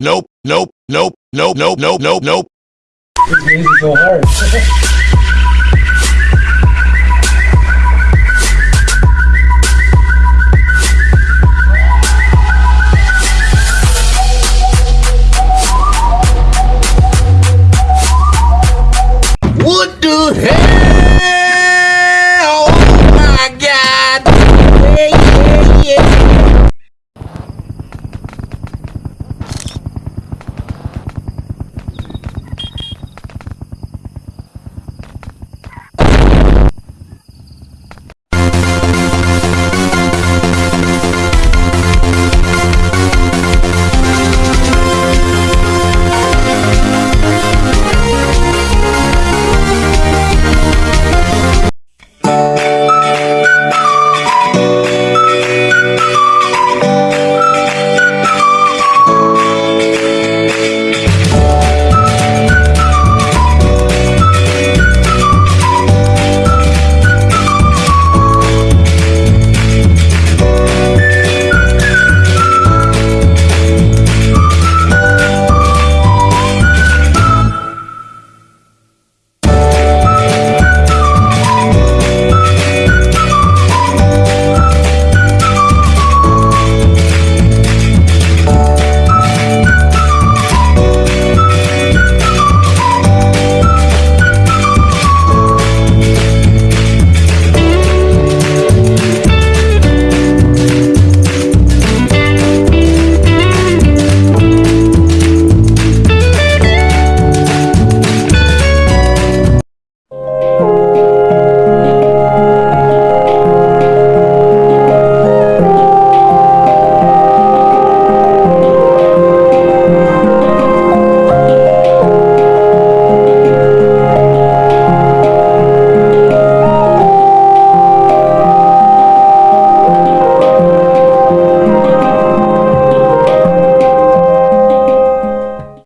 nope, nope, nope, nope, nope, nope, nope, nope. This game is so hard. What the hell?